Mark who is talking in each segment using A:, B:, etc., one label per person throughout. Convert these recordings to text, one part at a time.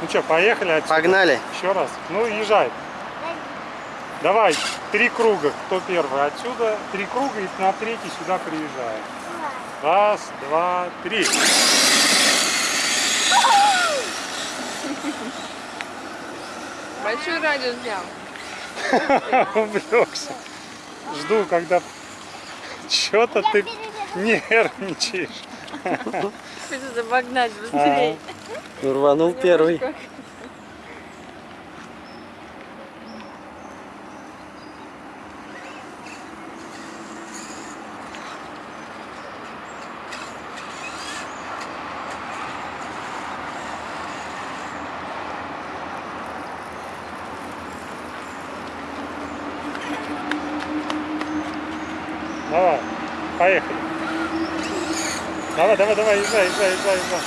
A: Ну что, поехали отсюда?
B: Погнали.
A: Еще раз. Ну, езжай. Давай, три круга. Кто первый? Отсюда три круга и на третий сюда приезжаем. Раз, два, три.
C: Большой радиус взял.
A: Увлекся. Жду, когда что-то ты нервничаешь.
C: Хочется обогнать быстрее.
B: Рванул первый.
A: Давай, поехали. Давай, давай, давай, езжай, езжай, езжай, езжай.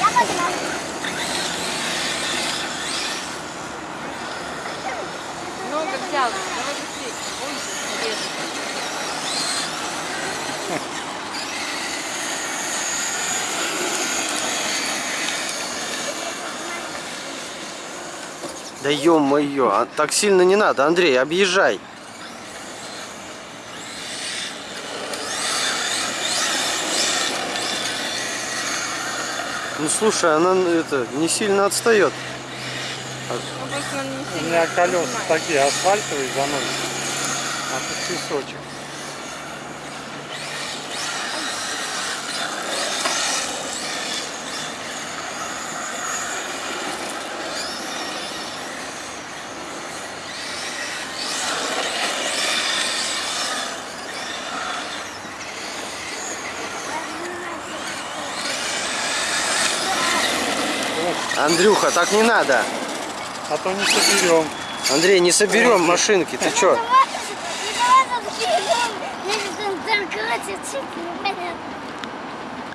D: Я погнал.
C: Много взял. Давай быстрее. Ой, интересно.
B: Да ё-моё, а так сильно не надо, Андрей, объезжай. Ну слушай, она это не сильно отстает.
C: Ну,
A: У меня колеса такие асфальтовые заносят. А тут песочек.
B: Андрюха, так не надо.
A: А то не соберем.
B: Андрей, не соберем машинки, ты чё?
D: Виновата, виновата, виновата.